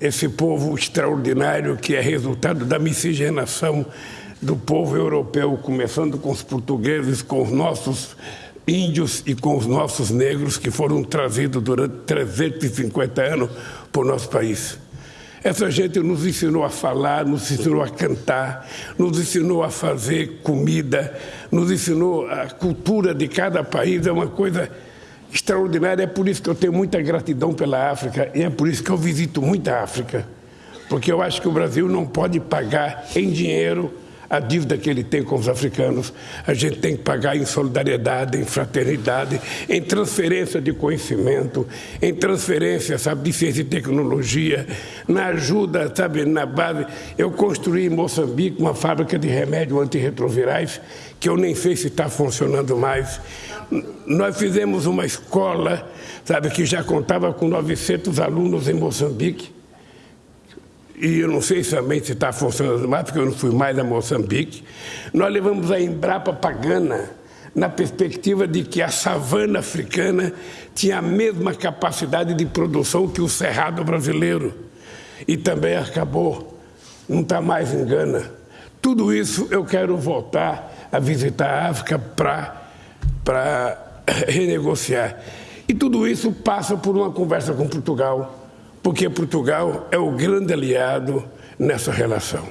esse povo extraordinário que é resultado da miscigenação do povo europeu, começando com os portugueses, com os nossos índios e com os nossos negros que foram trazidos durante 350 anos o nosso país. Essa gente nos ensinou a falar, nos ensinou a cantar, nos ensinou a fazer comida, nos ensinou a cultura de cada país, é uma coisa extraordinária. É por isso que eu tenho muita gratidão pela África e é por isso que eu visito muita África, porque eu acho que o Brasil não pode pagar em dinheiro a dívida que ele tem com os africanos, a gente tem que pagar em solidariedade, em fraternidade, em transferência de conhecimento, em transferência, sabe, de ciência e tecnologia, na ajuda, sabe, na base. Eu construí em Moçambique uma fábrica de remédio antirretrovirais, que eu nem sei se está funcionando mais. Nós fizemos uma escola, sabe, que já contava com 900 alunos em Moçambique, e eu não sei também se está funcionando mais, porque eu não fui mais a Moçambique, nós levamos a Embrapa Pagana na perspectiva de que a savana africana tinha a mesma capacidade de produção que o cerrado brasileiro. E também acabou, não está mais em Gana. Tudo isso eu quero voltar a visitar a África para renegociar. E tudo isso passa por uma conversa com Portugal porque Portugal é o grande aliado nessa relação.